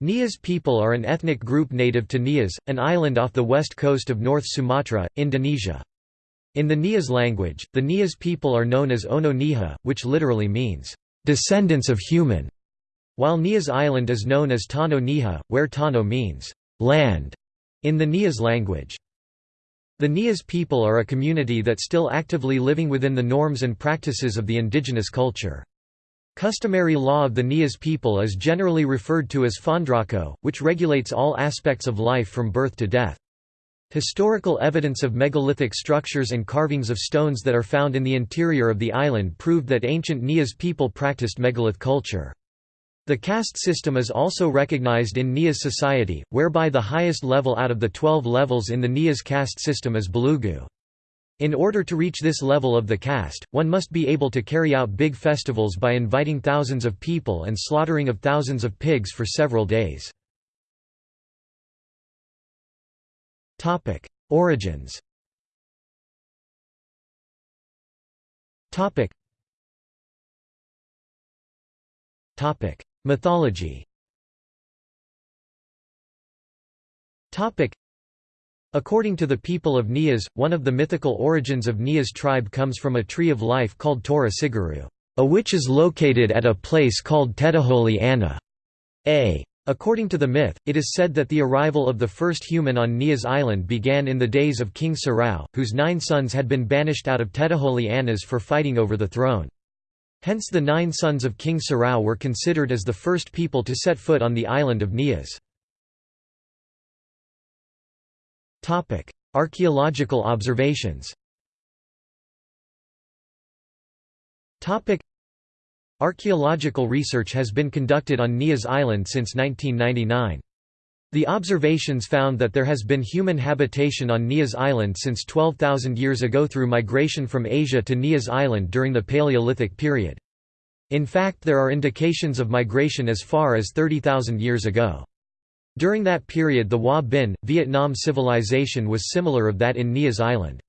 Nias people are an ethnic group native to Nias, an island off the west coast of North Sumatra, Indonesia. In the Nias language, the Nias people are known as Ono Niha, which literally means, "...descendants of human", while Nias Island is known as Tano Niha, where Tano means, "...land", in the Nias language. The Nias people are a community that still actively living within the norms and practices of the indigenous culture. Customary law of the Nias people is generally referred to as Fondrako, which regulates all aspects of life from birth to death. Historical evidence of megalithic structures and carvings of stones that are found in the interior of the island proved that ancient Nias people practiced megalith culture. The caste system is also recognized in Nias society, whereby the highest level out of the 12 levels in the Nias caste system is Belugu. In order to reach this level of the caste, one must be able to carry out big festivals by inviting thousands of people and slaughtering of thousands of pigs for several days. Origins Mythology According to the people of Nias, one of the mythical origins of Nias tribe comes from a tree of life called Tora Siguru, a which is located at a place called Teteholi Anna. A. According to the myth, it is said that the arrival of the first human on Nias Island began in the days of King Sarau, whose nine sons had been banished out of Teteholi Annas for fighting over the throne. Hence the nine sons of King Sarau were considered as the first people to set foot on the island of Nias. Topic: Archaeological observations. Topic: Archaeological research has been conducted on Nias Island since 1999. The observations found that there has been human habitation on Nias Island since 12,000 years ago through migration from Asia to Nias Island during the Paleolithic period. In fact there are indications of migration as far as 30,000 years ago. During that period the Hoa Binh, Vietnam civilization was similar of that in Nias Island.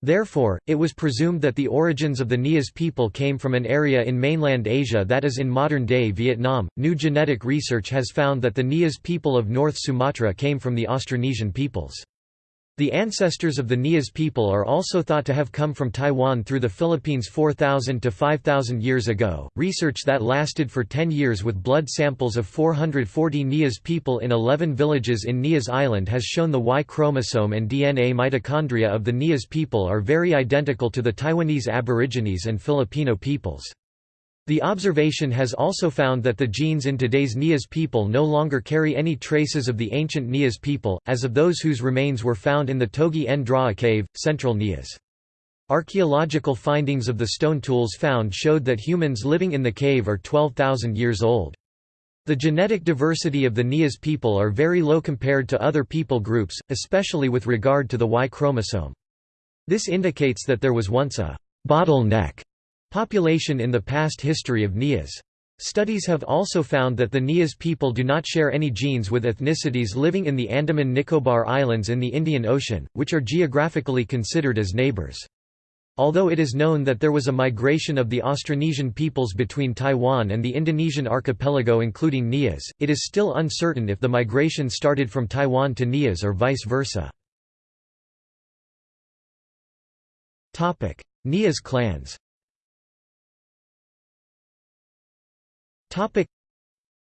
Therefore, it was presumed that the origins of the Nias people came from an area in mainland Asia that is in modern-day Vietnam. New genetic research has found that the Nias people of North Sumatra came from the Austronesian peoples. The ancestors of the Nias people are also thought to have come from Taiwan through the Philippines 4,000 to 5,000 years ago. Research that lasted for 10 years with blood samples of 440 Nias people in 11 villages in Nias Island has shown the Y chromosome and DNA mitochondria of the Nias people are very identical to the Taiwanese Aborigines and Filipino peoples. The observation has also found that the genes in today's Nias people no longer carry any traces of the ancient Nias people, as of those whose remains were found in the Togi Ndraa cave, central Nias. Archaeological findings of the stone tools found showed that humans living in the cave are 12,000 years old. The genetic diversity of the Nias people are very low compared to other people groups, especially with regard to the Y chromosome. This indicates that there was once a bottleneck Population in the past history of Nias. Studies have also found that the Nias people do not share any genes with ethnicities living in the Andaman Nicobar Islands in the Indian Ocean, which are geographically considered as neighbors. Although it is known that there was a migration of the Austronesian peoples between Taiwan and the Indonesian archipelago including Nias, it is still uncertain if the migration started from Taiwan to Nias or vice versa. Nias clans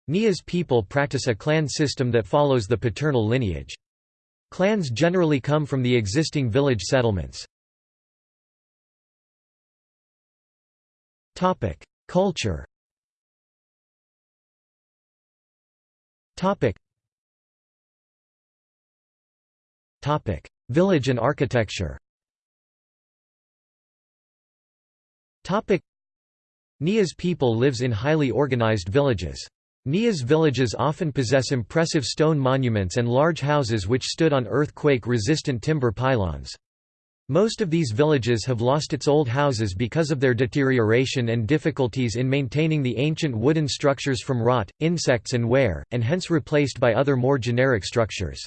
Nias people practice a clan system that follows the paternal lineage. Clans generally come from the existing village settlements. Culture Village and architecture Nias people lives in highly organized villages. Nias villages often possess impressive stone monuments and large houses which stood on earthquake-resistant timber pylons. Most of these villages have lost its old houses because of their deterioration and difficulties in maintaining the ancient wooden structures from rot, insects and wear, and hence replaced by other more generic structures.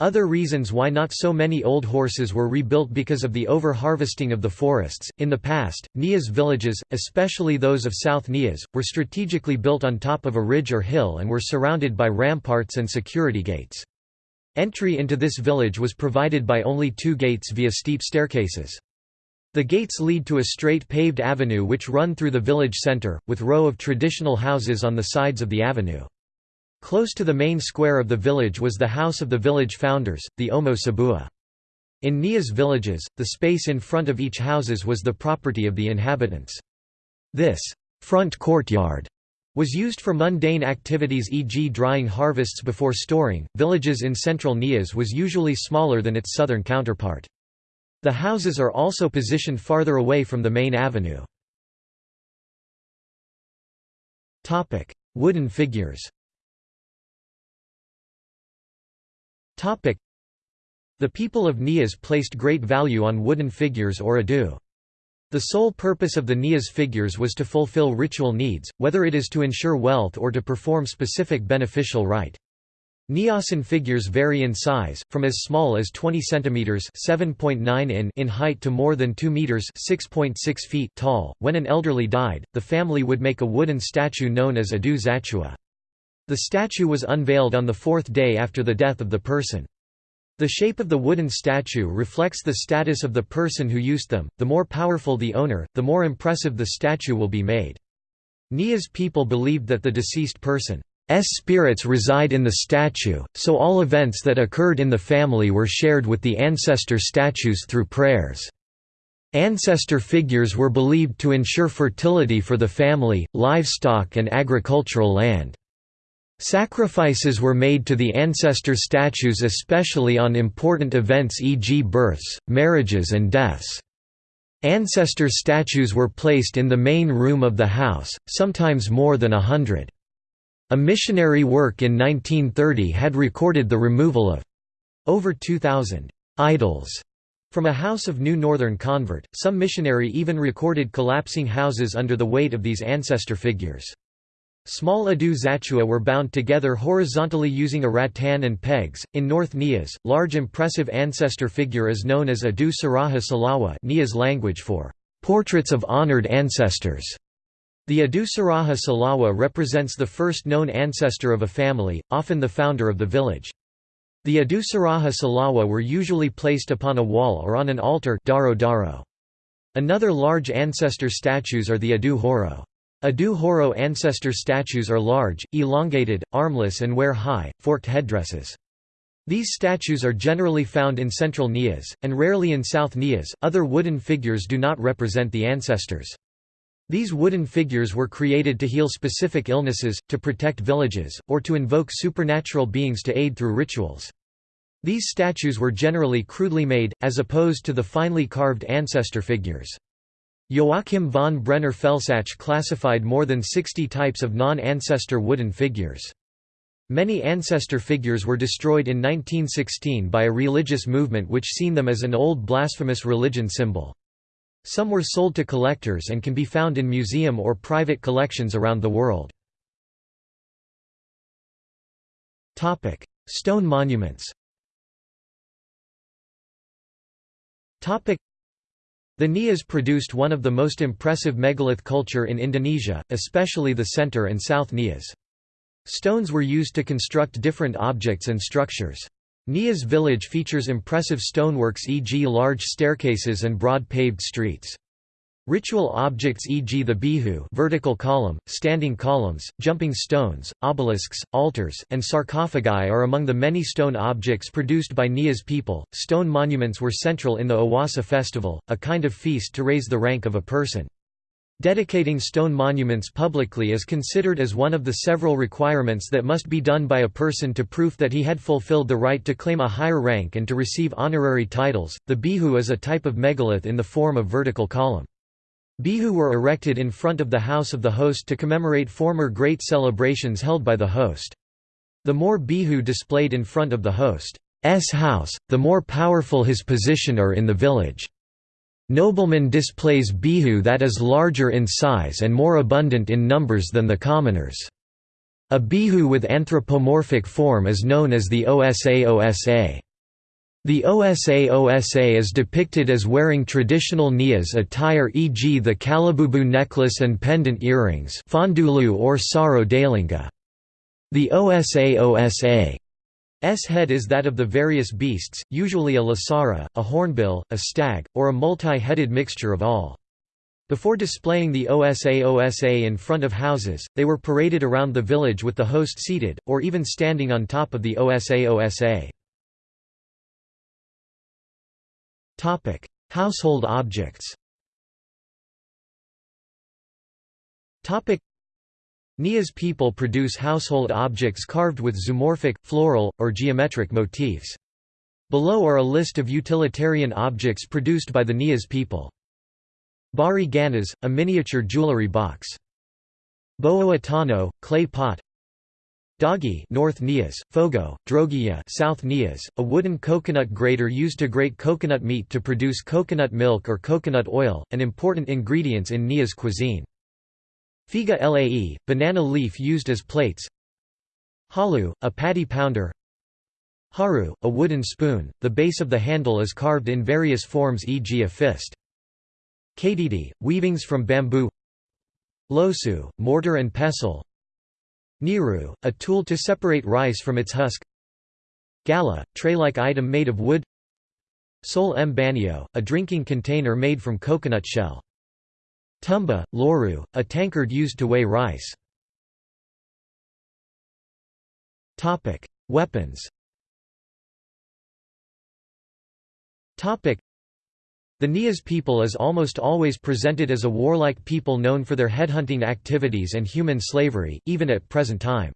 Other reasons why not so many old horses were rebuilt because of the over-harvesting of the forests. In the past, Nias villages, especially those of South Nias, were strategically built on top of a ridge or hill and were surrounded by ramparts and security gates. Entry into this village was provided by only two gates via steep staircases. The gates lead to a straight paved avenue which run through the village center, with row of traditional houses on the sides of the avenue. Close to the main square of the village was the house of the village founders, the Omo Sabua. In Nias villages, the space in front of each houses was the property of the inhabitants. This front courtyard was used for mundane activities e.g. drying harvests before storing. Villages in central Nias was usually smaller than its southern counterpart. The houses are also positioned farther away from the main avenue. Wooden figures The people of Nias placed great value on wooden figures or adu. The sole purpose of the Nias figures was to fulfill ritual needs, whether it is to ensure wealth or to perform specific beneficial rite. Niasan figures vary in size, from as small as 20 cm (7.9 in) in height to more than 2 meters (6.6 feet) tall. When an elderly died, the family would make a wooden statue known as adu zatua. The statue was unveiled on the fourth day after the death of the person. The shape of the wooden statue reflects the status of the person who used them, the more powerful the owner, the more impressive the statue will be made. Nias people believed that the deceased person's spirits reside in the statue, so all events that occurred in the family were shared with the ancestor statues through prayers. Ancestor figures were believed to ensure fertility for the family, livestock and agricultural land. Sacrifices were made to the ancestor statues especially on important events e.g. births, marriages and deaths. Ancestor statues were placed in the main room of the house, sometimes more than a hundred. A missionary work in 1930 had recorded the removal of over 2,000 idols from a house of New Northern convert. Some missionary even recorded collapsing houses under the weight of these ancestor figures. Small adu Zatua were bound together horizontally using a rattan and pegs. In North Nias, large impressive ancestor figure is known as adu saraha salawa Nias language for portraits of honored ancestors. The adu saraha salawa represents the first known ancestor of a family, often the founder of the village. The adu saraha salawa were usually placed upon a wall or on an altar daro daro. Another large ancestor statues are the adu horo. Adu Horo ancestor statues are large, elongated, armless and wear high, forked headdresses. These statues are generally found in central Nias, and rarely in south Nias. Other wooden figures do not represent the ancestors. These wooden figures were created to heal specific illnesses, to protect villages, or to invoke supernatural beings to aid through rituals. These statues were generally crudely made, as opposed to the finely carved ancestor figures. Joachim von Brenner Felsach classified more than 60 types of non-ancestor wooden figures. Many ancestor figures were destroyed in 1916 by a religious movement which seen them as an old blasphemous religion symbol. Some were sold to collectors and can be found in museum or private collections around the world. Stone monuments the Nias produced one of the most impressive megalith culture in Indonesia, especially the center and south Nias. Stones were used to construct different objects and structures. Nias village features impressive stoneworks e.g. large staircases and broad paved streets. Ritual objects e.g. the bihu vertical column, standing columns, jumping stones, obelisks, altars, and sarcophagi are among the many stone objects produced by Nias people. Stone monuments were central in the Owasa festival, a kind of feast to raise the rank of a person. Dedicating stone monuments publicly is considered as one of the several requirements that must be done by a person to prove that he had fulfilled the right to claim a higher rank and to receive honorary titles. The bihu is a type of megalith in the form of vertical column. Bihu were erected in front of the house of the host to commemorate former great celebrations held by the host. The more bihu displayed in front of the host's house, the more powerful his position are in the village. Nobleman displays bihu that is larger in size and more abundant in numbers than the commoners. A bihu with anthropomorphic form is known as the Osa Osa. The OSA OSA is depicted as wearing traditional Nias attire e.g. the Kalabubu necklace and pendant earrings fondulu or saro dalinga. The OSA OSA's head is that of the various beasts, usually a lasara, a hornbill, a stag, or a multi-headed mixture of all. Before displaying the OSA OSA in front of houses, they were paraded around the village with the host seated, or even standing on top of the Osa OSA OSA. Household objects Topic: Nias people produce household objects carved with zoomorphic, floral, or geometric motifs. Below are a list of utilitarian objects produced by the Nias people. Bari ganas, a miniature jewelry box. Boa clay pot Dagi North Nias, Fogo, Drogia South Nias, a wooden coconut grater used to grate coconut meat to produce coconut milk or coconut oil, an important ingredients in Nias cuisine. Figa lae, banana leaf used as plates Halu, a paddy pounder Haru, a wooden spoon, the base of the handle is carved in various forms e.g. a fist. Kadidi, weavings from bamboo Losu, mortar and pestle Niru, a tool to separate rice from its husk Gala, tray-like item made of wood Sol Mbanio, a drinking container made from coconut shell. Tumba, loru, a tankard used to weigh rice. Weapons the Nias people is almost always presented as a warlike people known for their headhunting activities and human slavery, even at present time.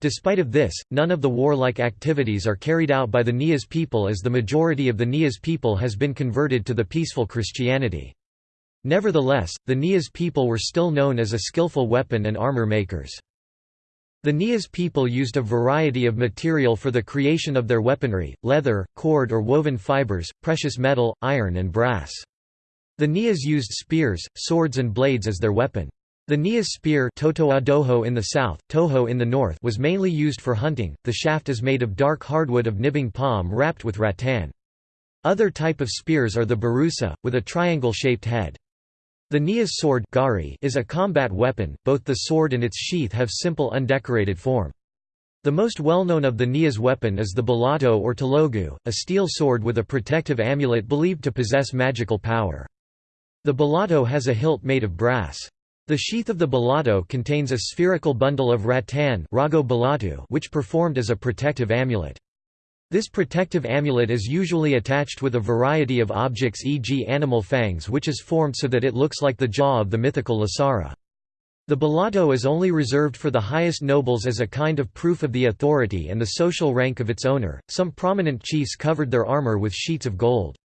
Despite of this, none of the warlike activities are carried out by the Nias people as the majority of the Nias people has been converted to the peaceful Christianity. Nevertheless, the Nias people were still known as a skillful weapon and armor makers. The Nias people used a variety of material for the creation of their weaponry, leather, cord or woven fibers, precious metal, iron and brass. The Nias used spears, swords and blades as their weapon. The Nias spear Totoadoho in the south, Toho in the north was mainly used for hunting, the shaft is made of dark hardwood of nibung palm wrapped with rattan. Other type of spears are the barusa, with a triangle-shaped head. The Nias sword gari is a combat weapon, both the sword and its sheath have simple undecorated form. The most well-known of the Nias weapon is the balato or talogu, a steel sword with a protective amulet believed to possess magical power. The balato has a hilt made of brass. The sheath of the balato contains a spherical bundle of rattan which performed as a protective amulet. This protective amulet is usually attached with a variety of objects e.g. animal fangs which is formed so that it looks like the jaw of the mythical Lasara. The balato is only reserved for the highest nobles as a kind of proof of the authority and the social rank of its owner. Some prominent chiefs covered their armor with sheets of gold.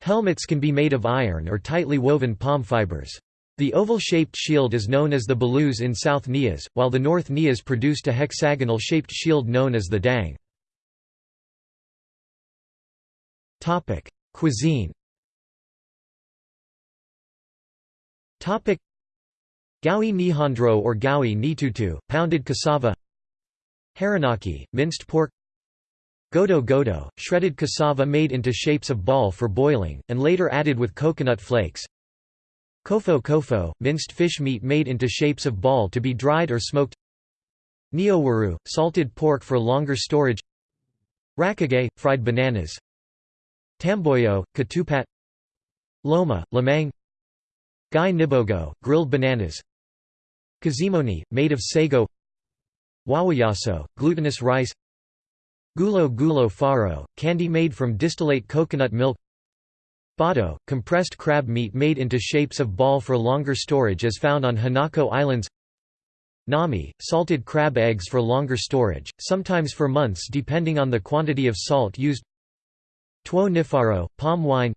Helmets can be made of iron or tightly woven palm fibers. The oval-shaped shield is known as the balus in South Nias, while the North Nias produced a hexagonal-shaped shield known as the dang. Topic: Cuisine. Topic: Gawi nihondro or gawi nitutu, pounded cassava. Haranaki, minced pork. Godo godo, shredded cassava made into shapes of ball for boiling, and later added with coconut flakes. Kofo kofo, minced fish meat made into shapes of ball to be dried or smoked. Neowaru, salted pork for longer storage. Rakage, fried bananas. Tamboyo, Katupat Loma, lamang Gai nibogo, grilled bananas Kazimoni, made of sago Wawayaso, glutinous rice Gulo gulo faro, candy made from distillate coconut milk Bado, compressed crab meat made into shapes of ball for longer storage as found on Hinako Islands Nami, salted crab eggs for longer storage, sometimes for months depending on the quantity of salt used Tuo nifaro, palm wine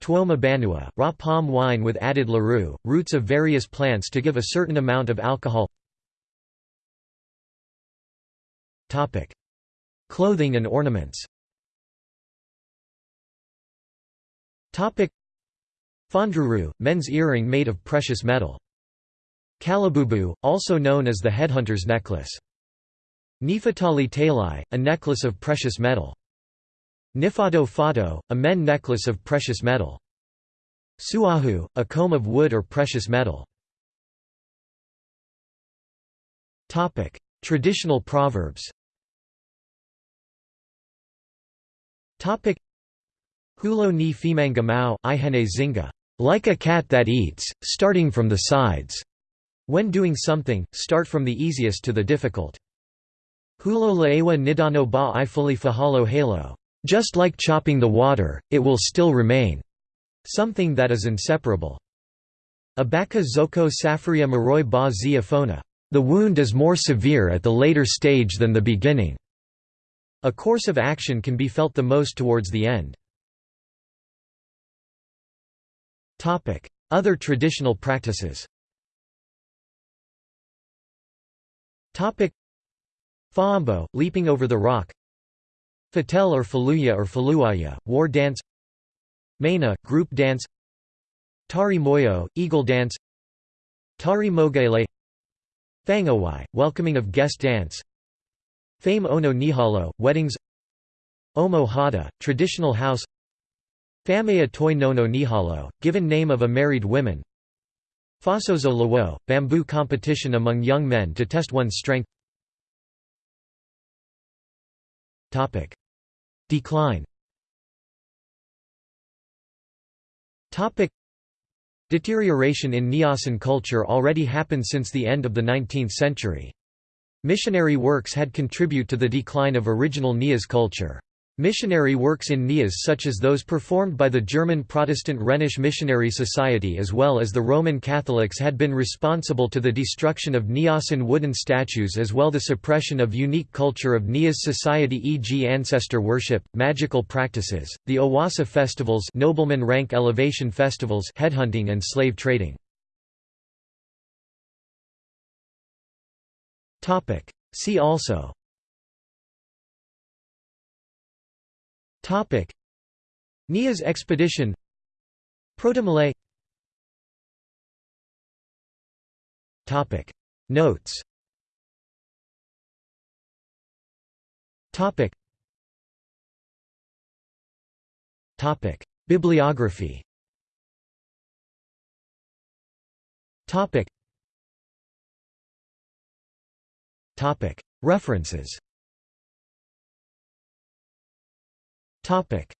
Tuo mabanua, raw palm wine with added laru, roots of various plants to give a certain amount of alcohol Clothing and ornaments Fondruru, men's earring made of precious metal. Kalabubu, also known as the headhunter's necklace. Nifatali talai, a necklace of precious metal. Nifado fado, a men necklace of precious metal. Suahu, a comb of wood or precious metal. Traditional proverbs Hulo ni fimanga mao, ihene zinga. Like a cat that eats, starting from the sides. When doing something, start from the easiest to the difficult. Hulo laewa nidano ba i fully fahalo halo. Just like chopping the water, it will still remain. Something that is inseparable. Abaka zoko safria maroi ba zia The wound is more severe at the later stage than the beginning. A course of action can be felt the most towards the end. Other traditional practices Faambo, leaping over the rock Fatel or Faluya or Faluaya, war dance Maina, group dance Tari Moyo, eagle dance Tari Mogele Fangawai, welcoming of guest dance Fame Ono Nihalo, weddings Omo Hada, traditional house Famea Toi Nono Nihalo, given name of a married woman Fasozo Lawo, bamboo competition among young men to test one's strength Decline Deterioration in Niasan culture already happened since the end of the 19th century. Missionary works had contribute to the decline of original Nias culture. Missionary works in Nias such as those performed by the German Protestant Rhenish Missionary Society as well as the Roman Catholics had been responsible to the destruction of Niasan wooden statues as well as the suppression of unique culture of Nias society e.g. ancestor worship, magical practices, the Owasa festivals nobleman rank elevation festivals headhunting and slave trading. See also Topic. Nias expedition. Proto-Malay. Topic. Notes. Topic. Topic. Bibliography. Topic. Topic. References Topic